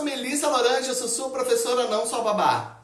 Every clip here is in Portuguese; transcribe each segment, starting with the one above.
sou Melissa Lorange, eu sou sua professora, não sua babá.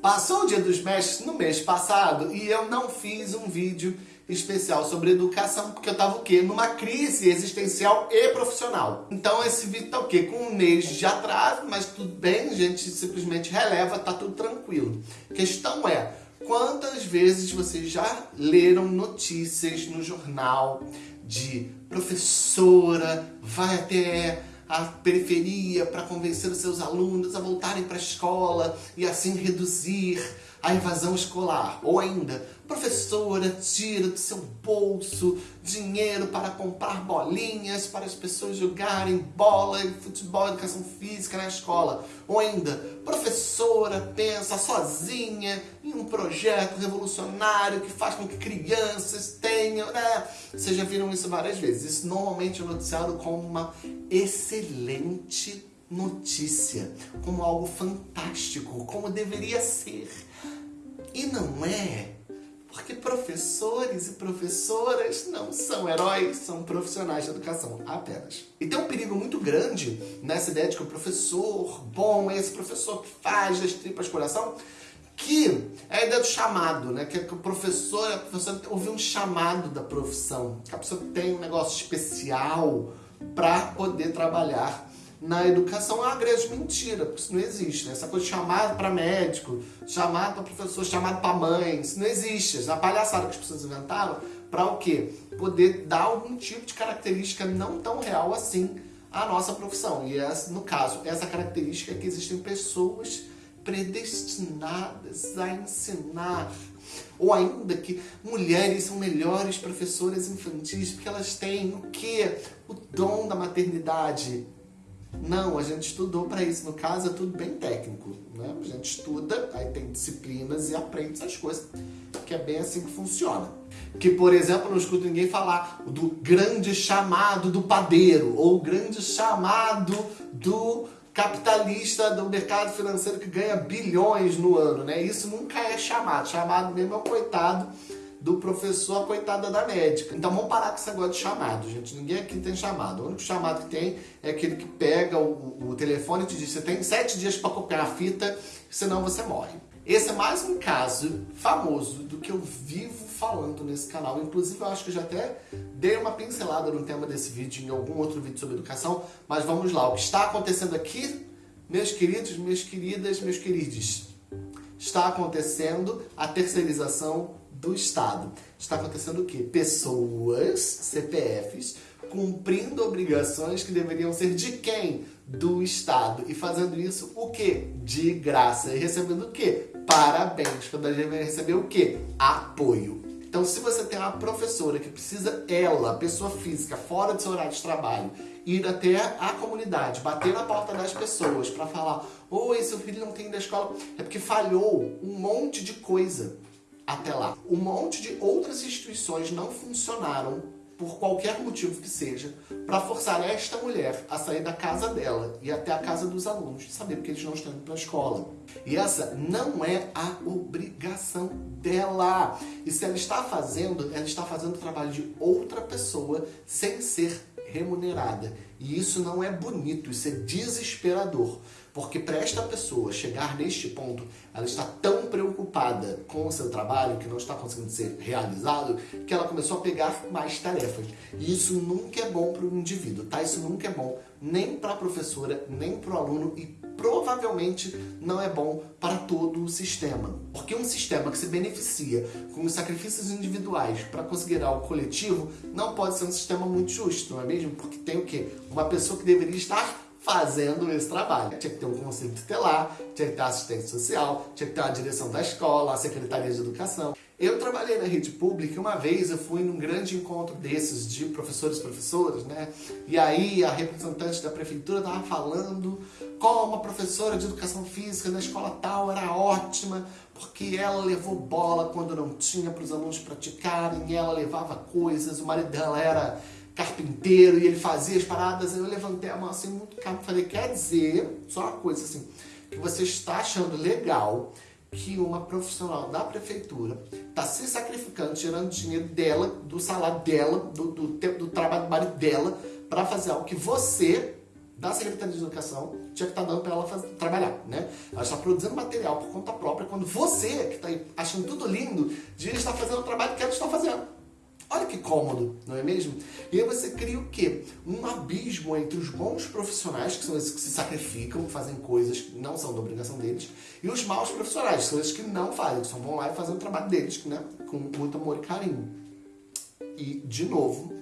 Passou o Dia dos Mestres no mês passado e eu não fiz um vídeo especial sobre educação porque eu tava o quê? Numa crise existencial e profissional. Então esse vídeo tá o quê? Com um mês de atraso, mas tudo bem, gente simplesmente releva, tá tudo tranquilo. Questão é, quantas vezes vocês já leram notícias no jornal de professora vai até a periferia para convencer os seus alunos a voltarem para a escola e assim reduzir a evasão escolar. Ou ainda, professora tira do seu bolso dinheiro para comprar bolinhas para as pessoas jogarem bola, futebol, educação física na escola. Ou ainda, professora pensa sozinha em um projeto revolucionário que faz com que crianças tenham... Né? Vocês já viram isso várias vezes. Isso normalmente é noticiado como uma excelente notícia, como algo fantástico, como deveria ser. E não é, porque professores e professoras não são heróis, são profissionais de educação apenas. E tem um perigo muito grande nessa ideia de que o professor bom é esse professor que faz das tripas coração, que é a ideia do chamado, né? Que o professor, a professora ouve um chamado da profissão, que a pessoa tem um negócio especial para poder trabalhar na educação é uma grande mentira, porque isso não existe. Né? Essa coisa de chamado para médico, chamado para professor, chamado para mãe, isso não existe. Essa palhaçada que as pessoas inventaram para o quê? Poder dar algum tipo de característica não tão real assim à nossa profissão. E essa, no caso, essa característica é que existem pessoas predestinadas a ensinar ou ainda que mulheres são melhores professoras infantis porque elas têm o que? O dom da maternidade. Não, a gente estudou para isso. No caso, é tudo bem técnico. Né? A gente estuda, aí tem disciplinas e aprende essas coisas. Que é bem assim que funciona. Que, por exemplo, não escuto ninguém falar do grande chamado do padeiro ou o grande chamado do capitalista do mercado financeiro que ganha bilhões no ano, né? Isso nunca é chamado. Chamado mesmo é o coitado do professor, a coitada da médica. Então vamos parar com esse negócio de chamado, gente. Ninguém aqui tem chamado. O único chamado que tem é aquele que pega o, o telefone e te diz você tem sete dias para copiar a fita, senão você morre. Esse é mais um caso famoso do que eu vivo falando nesse canal. Inclusive, eu acho que eu já até dei uma pincelada no tema desse vídeo em algum outro vídeo sobre educação. Mas vamos lá. O que está acontecendo aqui, meus queridos, minhas queridas, meus queridos, está acontecendo a terceirização do Estado. Está acontecendo o quê? Pessoas, CPFs, cumprindo obrigações que deveriam ser de quem? Do Estado. E fazendo isso, o quê? De graça. E recebendo o quê? Parabéns. Quando a gente vai receber o quê? Apoio. Então, se você tem uma professora que precisa, ela, pessoa física, fora do seu horário de trabalho, ir até a comunidade, bater na porta das pessoas para falar Oi, seu filho não tem à escola, é porque falhou um monte de coisa até lá. Um monte de outras instituições não funcionaram por qualquer motivo que seja, para forçar esta mulher a sair da casa dela e até a casa dos alunos, saber que eles não estão indo para a escola. E essa não é a obrigação dela. E se ela está fazendo, ela está fazendo o trabalho de outra pessoa sem ser remunerada. E isso não é bonito, isso é desesperador. Porque para esta pessoa chegar neste ponto, ela está tão preocupada com o seu trabalho, que não está conseguindo ser realizado, que ela começou a pegar mais tarefas. E isso nunca é bom para o indivíduo, tá? Isso nunca é bom nem para a professora, nem para o aluno e provavelmente não é bom para todo o sistema. Porque um sistema que se beneficia com os sacrifícios individuais para conseguir algo coletivo não pode ser um sistema muito justo, não é mesmo? Porque tem o quê? Uma pessoa que deveria estar fazendo esse trabalho. Tinha que ter um conselho tutelar, tinha que ter assistente social, tinha que ter a direção da escola, a secretaria de educação. Eu trabalhei na rede pública e uma vez eu fui num grande encontro desses de professores e professoras, né? E aí a representante da prefeitura estava falando como a professora de educação física na escola tal era ótima, porque ela levou bola quando não tinha para os alunos praticarem, ela levava coisas, o marido dela era carpinteiro e ele fazia as paradas, eu levantei a mão assim muito calmo falei, quer dizer, só uma coisa assim, que você está achando legal que uma profissional da prefeitura está se sacrificando, tirando dinheiro dela, do salário dela, do, do, do trabalho dela, para fazer algo que você, da Secretaria de Educação, tinha que estar tá dando para ela fazer, trabalhar, né? Ela está produzindo material por conta própria, quando você, que está achando tudo lindo, de estar fazendo o trabalho que ela está fazendo. Olha que cômodo, não é mesmo? E aí você cria o quê? Um abismo entre os bons profissionais, que são esses que se sacrificam, fazem coisas que não são da obrigação deles, e os maus profissionais, que são esses que não fazem, que só vão lá e fazem o trabalho deles, né? Com muito amor e carinho. E, de novo,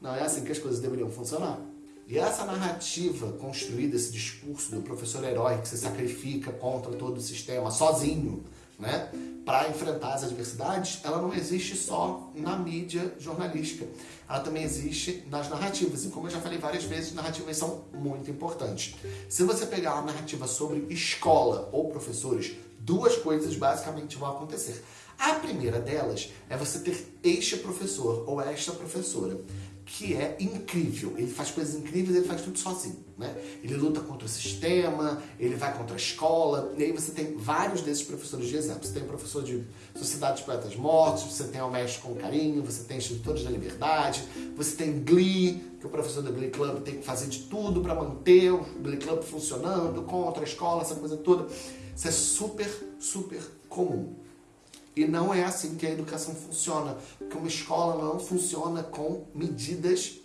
não é assim que as coisas deveriam funcionar. E essa narrativa construída, esse discurso do professor herói que se sacrifica contra todo o sistema sozinho, né? para enfrentar as adversidades, ela não existe só na mídia jornalística. Ela também existe nas narrativas. E como eu já falei várias vezes, narrativas são muito importantes. Se você pegar uma narrativa sobre escola ou professores, duas coisas basicamente vão acontecer. A primeira delas é você ter este professor ou esta professora que é incrível. Ele faz coisas incríveis, ele faz tudo sozinho, né? Ele luta contra o sistema, ele vai contra a escola, e aí você tem vários desses professores de exemplo. Você tem o professor de Sociedade de Poetas Mortos, você tem o Mestre com Carinho, você tem Instrutores da Liberdade, você tem Glee, que o professor do Glee Club tem que fazer de tudo para manter o Glee Club funcionando, contra a escola, essa coisa toda. Isso é super, super comum. E não é assim que a educação funciona, porque uma escola não funciona com medidas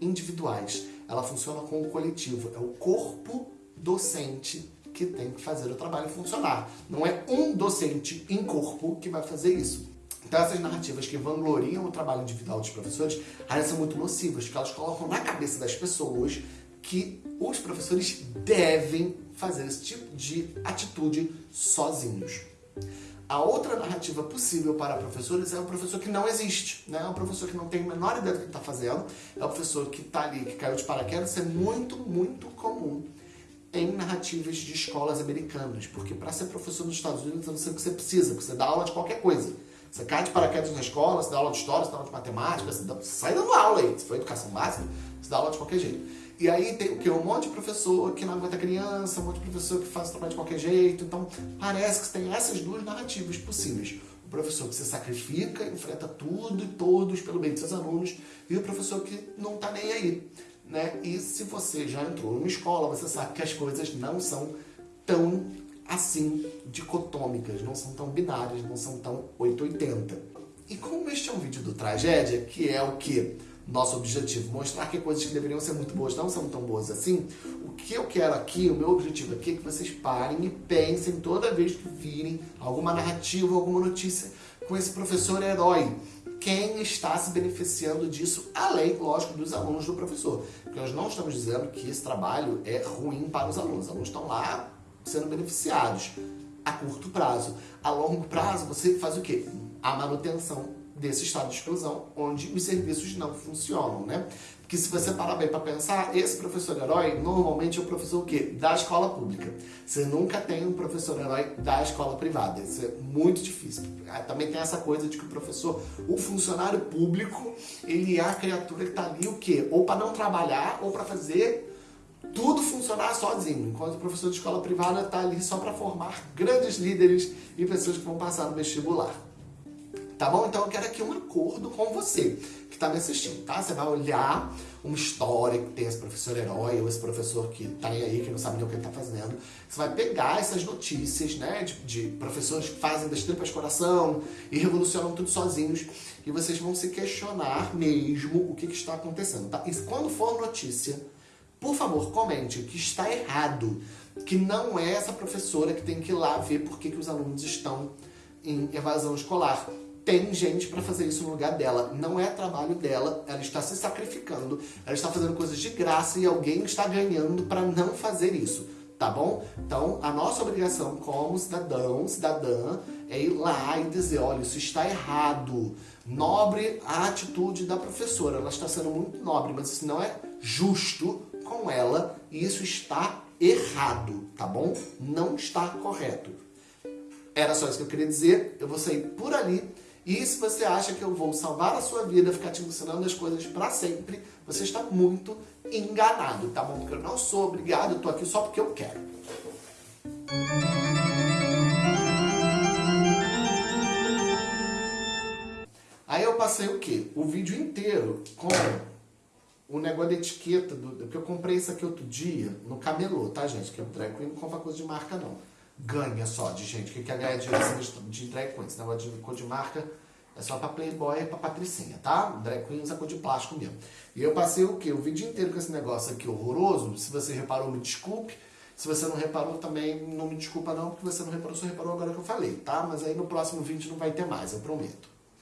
individuais, ela funciona com o coletivo, é o corpo docente que tem que fazer o trabalho funcionar. Não é um docente em corpo que vai fazer isso. Então essas narrativas que vangloriam o trabalho individual dos professores, elas são muito nocivas, porque elas colocam na cabeça das pessoas que os professores devem fazer esse tipo de atitude sozinhos. A outra narrativa possível para professores é o professor que não existe, né? É um professor que não tem a menor ideia do que está fazendo, é o professor que está ali, que caiu de paraquedas, isso é muito, muito comum em narrativas de escolas americanas, porque para ser professor nos Estados Unidos, não sei o que você precisa, você dá aula de qualquer coisa. Você cai de paraquedas na escola, você dá aula de história, você dá aula de matemática, você, dá, você sai dando aula aí, se for educação básica, você dá aula de qualquer jeito. E aí tem o que? Um monte de professor que não aguenta criança, um monte de professor que faz o trabalho de qualquer jeito. Então, parece que tem essas duas narrativas possíveis. O professor que se sacrifica, enfrenta tudo e todos pelo bem de seus alunos, e o professor que não está nem aí. Né? E se você já entrou numa escola, você sabe que as coisas não são tão assim dicotômicas, não são tão binárias, não são tão 880. E como este é um vídeo do Tragédia, que é o que? Nosso objetivo, mostrar que coisas que deveriam ser muito boas não são tão boas assim, o que eu quero aqui, o meu objetivo aqui é que vocês parem e pensem toda vez que virem alguma narrativa, alguma notícia com esse professor herói. Quem está se beneficiando disso, além, lógico, dos alunos do professor. Porque nós não estamos dizendo que esse trabalho é ruim para os alunos. Os alunos estão lá sendo beneficiados a curto prazo. A longo prazo, você faz o quê? A manutenção desse estado de exclusão, onde os serviços não funcionam, né? Porque se você parar bem para pensar, esse professor herói normalmente é o professor o quê? Da escola pública. Você nunca tem um professor herói da escola privada. Isso é muito difícil. Ah, também tem essa coisa de que o professor, o funcionário público, ele é a criatura que está ali o quê? Ou para não trabalhar, ou para fazer tudo funcionar sozinho, enquanto o professor de escola privada está ali só para formar grandes líderes e pessoas que vão passar no vestibular. Tá bom? Então eu quero aqui um acordo com você que está me assistindo, tá? Você vai olhar uma história que tem esse professor herói ou esse professor que tá aí, que não sabe nem o que ele tá fazendo. Você vai pegar essas notícias, né, de, de professores que fazem das tripas coração e revolucionam tudo sozinhos e vocês vão se questionar mesmo o que, que está acontecendo, tá? E quando for notícia, por favor, comente que está errado, que não é essa professora que tem que ir lá ver por que, que os alunos estão em evasão escolar tem gente para fazer isso no lugar dela. Não é trabalho dela, ela está se sacrificando, ela está fazendo coisas de graça e alguém está ganhando para não fazer isso, tá bom? Então, a nossa obrigação como cidadão, cidadã, é ir lá e dizer, olha, isso está errado. Nobre a atitude da professora, ela está sendo muito nobre, mas isso não é justo com ela e isso está errado, tá bom? Não está correto. Era só isso que eu queria dizer, eu vou sair por ali e se você acha que eu vou salvar a sua vida, ficar te ensinando as coisas para sempre, você está muito enganado, tá bom? Porque eu não sou obrigado, eu tô aqui só porque eu quero. Aí eu passei o quê? O vídeo inteiro com o negócio da etiqueta, do, porque eu comprei isso aqui outro dia no camelô, tá gente? Que é eu tranquilo, não compra coisa de marca não. Ganha só de gente que quer ganhar dinheiro de drag queen. Esse negócio de cor de marca é só pra playboy e pra patricinha, tá? Drag queen usa cor de plástico mesmo. E eu passei o quê? O vídeo inteiro com esse negócio aqui horroroso. Se você reparou, me desculpe. Se você não reparou, também não me desculpa não, porque você não reparou, só reparou agora que eu falei, tá? Mas aí no próximo vídeo não vai ter mais, eu prometo.